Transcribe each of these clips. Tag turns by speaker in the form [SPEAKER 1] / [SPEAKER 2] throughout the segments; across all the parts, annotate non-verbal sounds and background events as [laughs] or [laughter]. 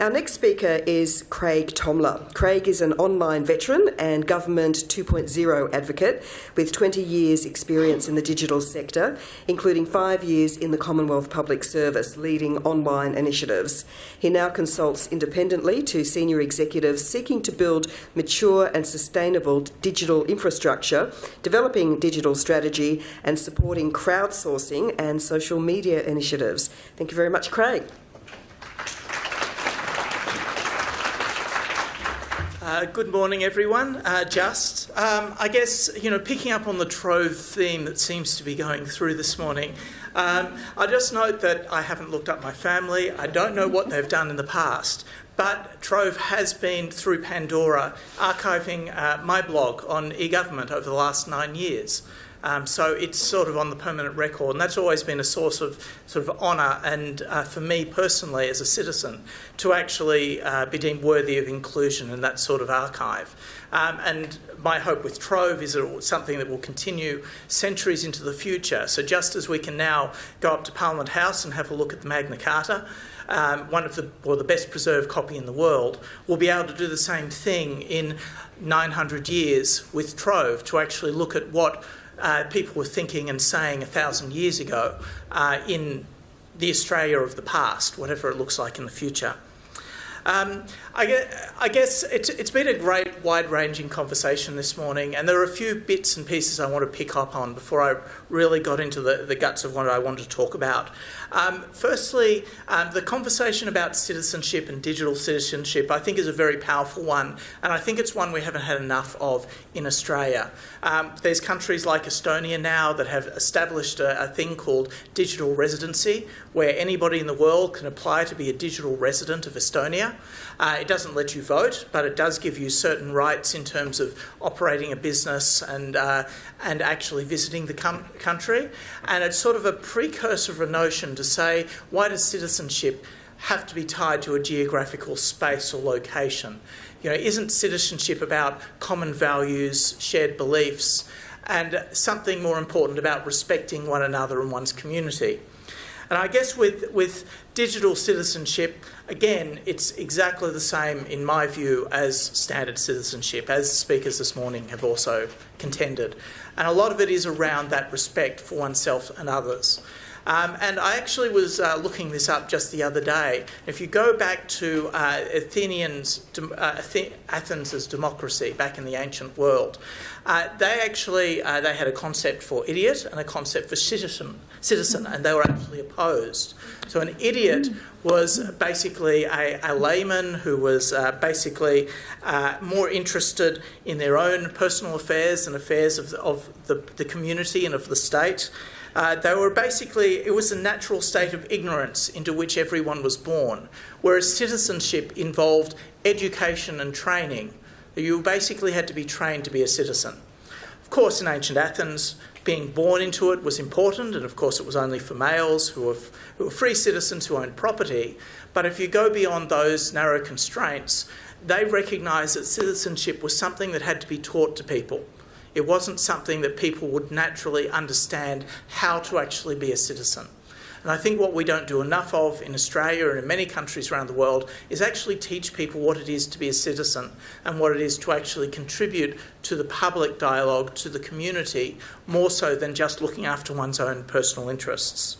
[SPEAKER 1] Our next speaker is Craig Thomler. Craig is an online veteran and Government 2.0 advocate with 20 years' experience in the digital sector, including five years in the Commonwealth Public Service leading online initiatives. He now consults independently to senior executives seeking to build mature and sustainable digital infrastructure, developing digital strategy, and supporting crowdsourcing and social media initiatives. Thank you very much, Craig.
[SPEAKER 2] Uh, good morning, everyone. Uh, just, um, I guess, you know, picking up on the Trove theme that seems to be going through this morning, um, I just note that I haven't looked up my family. I don't know what they've done in the past, but Trove has been through Pandora archiving uh, my blog on e-government over the last nine years. Um, so it's sort of on the permanent record, and that's always been a source of sort of honour and uh, for me personally as a citizen to actually uh, be deemed worthy of inclusion in that sort of archive. Um, and my hope with Trove is that it's something that will continue centuries into the future. So just as we can now go up to Parliament House and have a look at the Magna Carta, um, one of the or the best preserved copy in the world, we'll be able to do the same thing in 900 years with Trove to actually look at what uh, people were thinking and saying a thousand years ago uh, in the Australia of the past, whatever it looks like in the future. Um, I, guess, I guess it's, it's been a great, wide ranging conversation this morning, and there are a few bits and pieces I want to pick up on before I really got into the, the guts of what I wanted to talk about. Um, firstly, um, the conversation about citizenship and digital citizenship, I think, is a very powerful one, and I think it's one we haven't had enough of in Australia. Um, there's countries like Estonia now that have established a, a, thing called digital residency, where anybody in the world can apply to be a digital resident of Estonia. Uh, it doesn't let you vote, but it does give you certain rights in terms of operating a business and uh, and actually visiting the country. And it's sort of a precursor of a notion to say, why does citizenship have to be tied to a geographical space or location? You know, isn't citizenship about common values, shared beliefs, and something more important about respecting one another and one's community? And I guess with, with digital citizenship, again, it's exactly the same, in my view, as standard citizenship, as speakers this morning have also contended. And a lot of it is around that respect for oneself and others. Um, and I actually was uh, looking this up just the other day. If you go back to uh, Athenians, uh, Athens' democracy back in the ancient world, uh, they actually uh, they had a concept for idiot and a concept for citizen, citizen, and they were actually opposed. So an idiot was basically a, a layman who was uh, basically more interested in their own personal affairs and affairs of, of the, the community and of the state. Uh, they were basically, it was a natural state of ignorance into which everyone was born, whereas citizenship involved education and training. You basically had to be trained to be a citizen. Of course, in ancient Athens, being born into it was important, and of course, it was only for males who were, who were free citizens who owned property. But if you go beyond those narrow constraints, they recognised that citizenship was something that had to be taught to people. It wasn't something that people would naturally understand how to actually be a citizen. And I think what we don't do enough of in Australia and in many countries around the world is actually teach people what it is to be a citizen and what it is to actually contribute to the public dialogue, to the community, more so than just looking after one's own personal interests.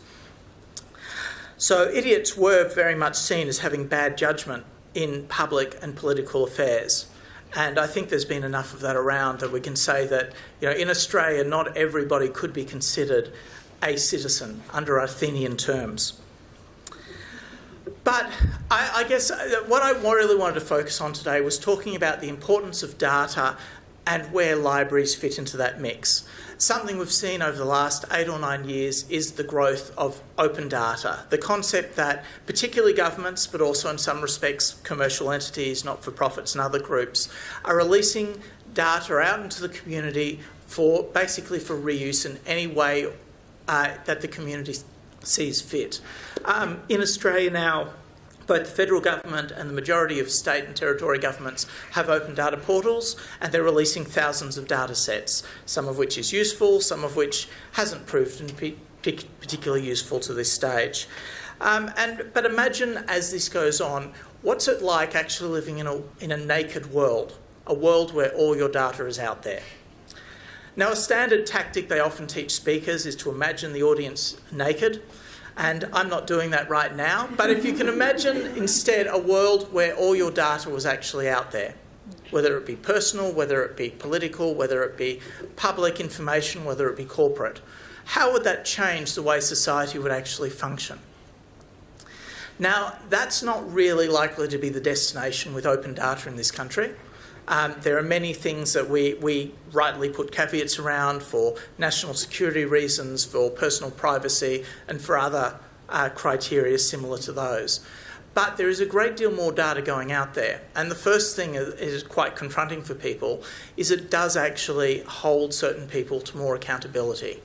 [SPEAKER 2] So, idiots were very much seen as having bad judgment in public and political affairs. And I think there's been enough of that around that we can say that, you know, in Australia, not everybody could be considered a citizen under Athenian terms. But I, I guess uh, what I really wanted to focus on today was talking about the importance of data and where libraries fit into that mix. Something we've seen over the last eight or nine years is the growth of open data. The concept that particularly governments, but also in some respects commercial entities, not for profits, and other groups, are releasing data out into the community for basically for reuse in any way uh, that the community sees fit. Um, in Australia now, both the federal government and the majority of state and territory governments have open data portals and they're releasing thousands of data sets, some of which is useful, some of which hasn't proved particularly useful to this stage. Um, and, but imagine as this goes on, what's it like actually living in a, in a naked world, a world where all your data is out there? Now, a standard tactic they often teach speakers is to imagine the audience naked, and I'm not doing that right now, but if you can imagine instead a world where all your data was actually out there, whether it be personal, whether it be political, whether it be public information, whether it be corporate, how would that change the way society would actually function? Now, that's not really likely to be the destination with open data in this country. Um, there are many things that we, we rightly put caveats around for national security reasons, for personal privacy, and for other uh, criteria similar to those. But there is a great deal more data going out there. And the first thing is, is quite confronting for people is it does actually hold certain people to more accountability.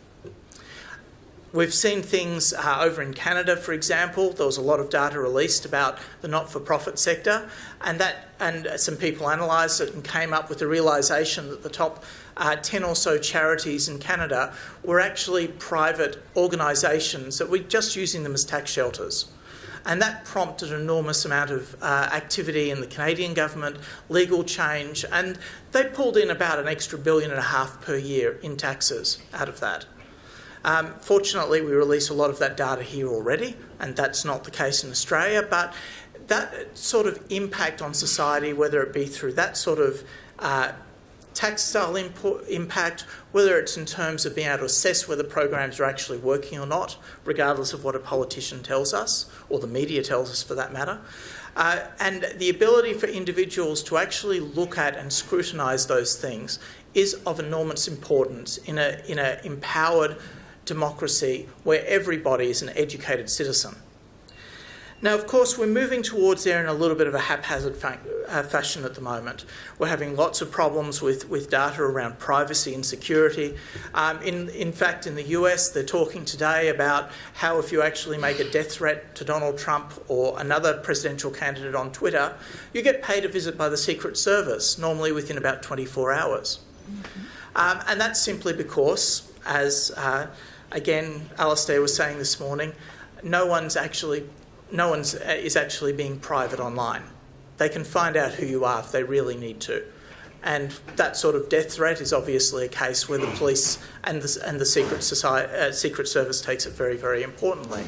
[SPEAKER 2] We've seen things uh, over in Canada, for example. There was a lot of data released about the not-for-profit sector, and that and some people analysed it and came up with the realisation that the top uh, 10 or so charities in Canada were actually private organisations that were just using them as tax shelters. And that prompted an enormous amount of uh, activity in the Canadian government, legal change, and they pulled in about an extra billion and a half per year in taxes out of that. Um, fortunately, we release a lot of that data here already, and that's not the case in Australia. But that sort of impact on society, whether it be through that sort of uh, tactile impact, whether it's in terms of being able to assess whether programs are actually working or not, regardless of what a politician tells us, or the media tells us for that matter. Uh, and the ability for individuals to actually look at and scrutinise those things is of enormous importance in an in a empowered democracy where everybody is an educated citizen. Now, of course, we're moving towards there in a little bit of a haphazard fa- uh, fashion at the moment. We're having lots of problems with, with data around privacy and security. Um, in, in fact, in the US, they're talking today about how if you actually make a death threat to Donald Trump or another presidential candidate on Twitter, you get paid a visit by the Secret Service, normally within about 24 hours. Mm-hmm. Um, and that's simply because, as uh, again, Alastair was saying this morning, no one's actually, no one's uh, is actually being private online. They can find out who you are if they really need to. And that sort of death threat is obviously a case where the police and the, and the Secret, Society, uh, Secret Service takes it very, very importantly.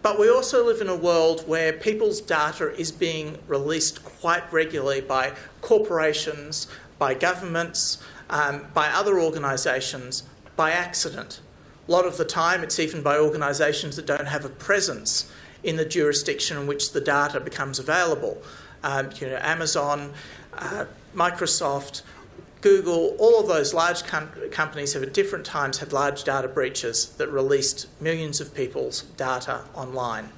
[SPEAKER 2] But we also live in a world where people's data is being released quite regularly by corporations, by governments, um, by other organisations by accident. A lot of the time, it's even by organisations that don't have a presence in the jurisdiction in which the data becomes available. Um, you know, Amazon, uh, Microsoft, Google, all of those large com- companies have at different times had large data breaches that released millions of people's data online.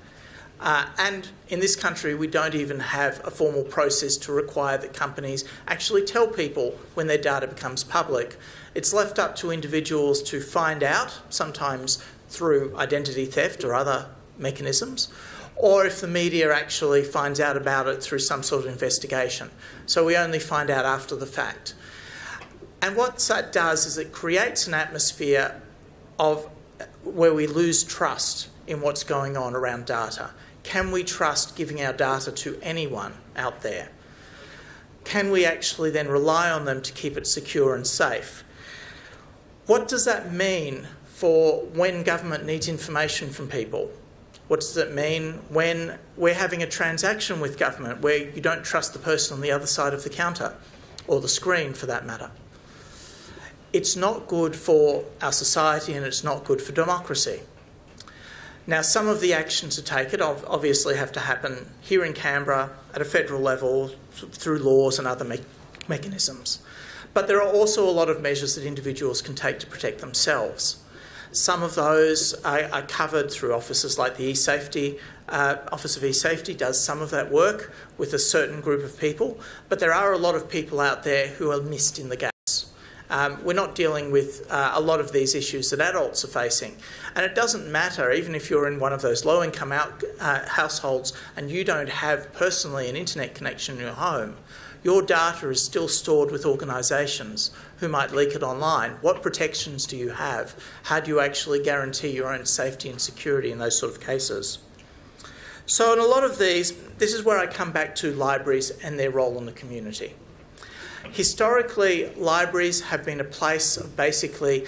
[SPEAKER 2] Uh, and in this country, we don't even have a formal process to require that companies actually tell people when their data becomes public. It's left up to individuals to find out, sometimes through identity theft or other mechanisms, or if the media actually finds out about it through some sort of investigation. So we only find out after the fact. And what that does is it creates an atmosphere of where we lose trust in what's going on around data. Can we trust giving our data to anyone out there? Can we actually then rely on them to keep it secure and safe? What does that mean for when government needs information from people? What does it mean when we're having a transaction with government where you don't trust the person on the other side of the counter or the screen for that matter? It's not good for our society and it's not good for democracy. Now, some of the actions to take it obviously have to happen here in Canberra at a federal level through laws and other me- mechanisms. But there are also a lot of measures that individuals can take to protect themselves. Some of those are, are covered through offices like the eSafety uh, Office of eSafety does some of that work with a certain group of people, but there are a lot of people out there who are missed in the gaps. Um, we're not dealing with uh, a lot of these issues that adults are facing. And it doesn't matter, even if you're in one of those low income out, uh, households and you don't have personally an internet connection in your home, your data is still stored with organisations who might leak it online. What protections do you have? How do you actually guarantee your own safety and security in those sort of cases? So, in a lot of these, this is where I come back to libraries and their role in the community. Historically, libraries have been a place of basically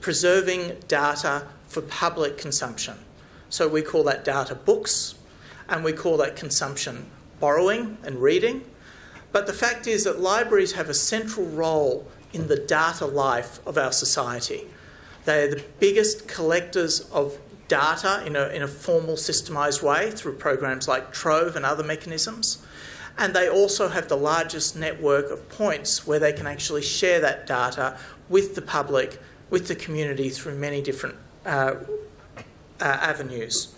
[SPEAKER 2] preserving data for public consumption. So, we call that data books, and we call that consumption borrowing and reading. But the fact is that libraries have a central role in the data life of our society. They are the biggest collectors of data in a, in a formal systemised way through programs like Trove and other mechanisms. And they also have the largest network of points where they can actually share that data with the public, with the community through many different uh, uh, avenues.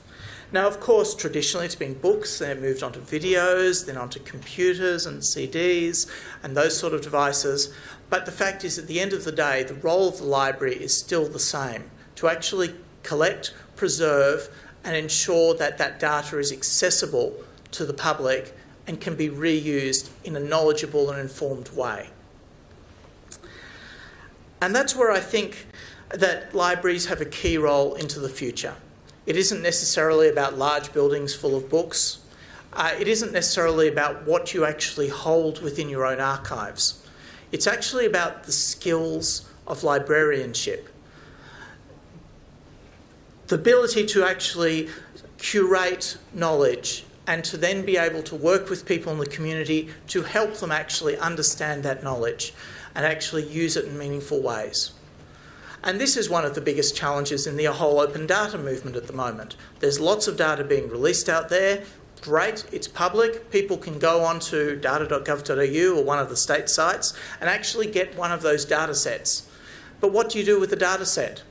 [SPEAKER 2] Now, of course, traditionally it's been books, then it moved on to videos, then onto computers and CDs and those sort of devices. But the fact is, at the end of the day, the role of the library is still the same to actually collect, preserve, and ensure that that data is accessible to the public and can be reused in a knowledgeable and informed way. And that's where I think that libraries have a key role into the future. It isn't necessarily about large buildings full of books. Uh, it isn't necessarily about what you actually hold within your own archives. It's actually about the skills of librarianship. The ability to actually curate knowledge and to then be able to work with people in the community to help them actually understand that knowledge and actually use it in meaningful ways. And this is one of the biggest challenges in the whole open data movement at the moment. There's lots of data being released out there. Great, it's public. People can go onto data.gov.au or one of the state sites and actually get one of those data sets. But what do you do with the data set?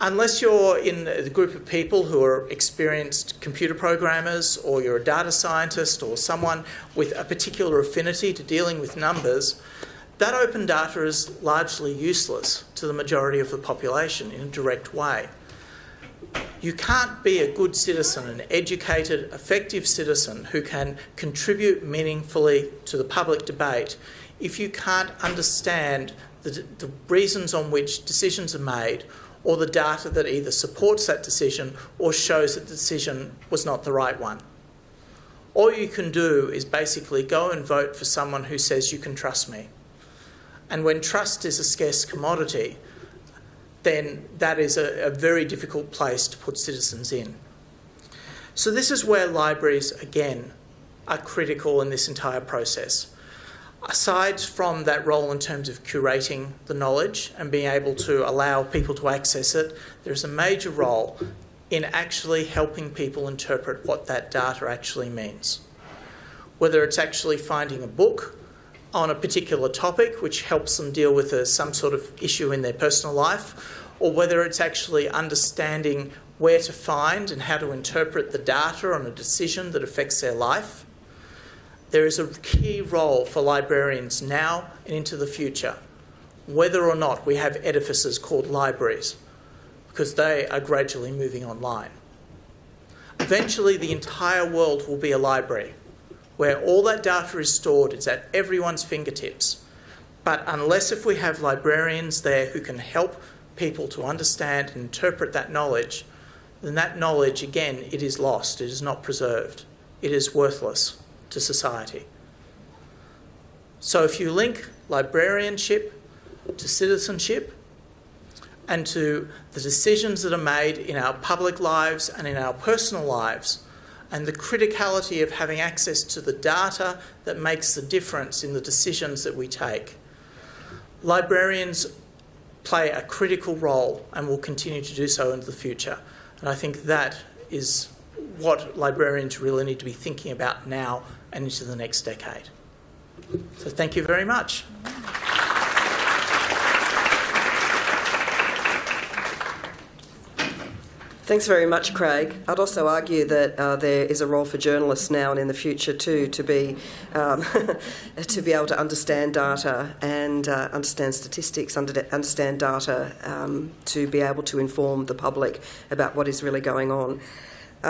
[SPEAKER 2] Unless you're in a group of people who are experienced computer programmers, or you're a data scientist, or someone with a particular affinity to dealing with numbers, that open data is largely useless to the majority of the population in a direct way. You can't be a good citizen, an educated, effective citizen who can contribute meaningfully to the public debate if you can't understand the, the reasons on which decisions are made or the data that either supports that decision or shows that the decision was not the right one. All you can do is basically go and vote for someone who says you can trust me. And when trust is a scarce commodity, then that is a, a, very difficult place to put citizens in. So, this is where libraries, again, are critical in this entire process. Aside from that role in terms of curating the knowledge and being able to allow people to access it, there's a major role in actually helping people interpret what that data actually means. Whether it's actually finding a book on a particular topic which helps them deal with a, some sort of issue in their personal life, or whether it's actually understanding where to find and how to interpret the data on a decision that affects their life. There is a key role for librarians now and into the future, whether or not we have edifices called libraries, because they are gradually moving online. Eventually, the entire world will be a library where all that data is stored, it's at everyone's fingertips. But unless if we have librarians there who can help people to understand and interpret that knowledge, then that knowledge, again, it is lost, it is not preserved, it is worthless to society. So if you link librarianship to citizenship and to the decisions that are made in our public lives and in our personal lives, and the criticality of having access to the data that makes the difference in the decisions that we take. Librarians play a critical role and will continue to do so into the future. And I think that is what librarians really need to be thinking about now and into the next decade. So thank you very much.
[SPEAKER 1] Thanks very much, Craig. I'd also argue that uh, there is a role for journalists now and in the future too to be um, [laughs] to be able to understand data and uh, understand statistics, under, understand data, um, to be able to inform the public about what is really going on. Uh,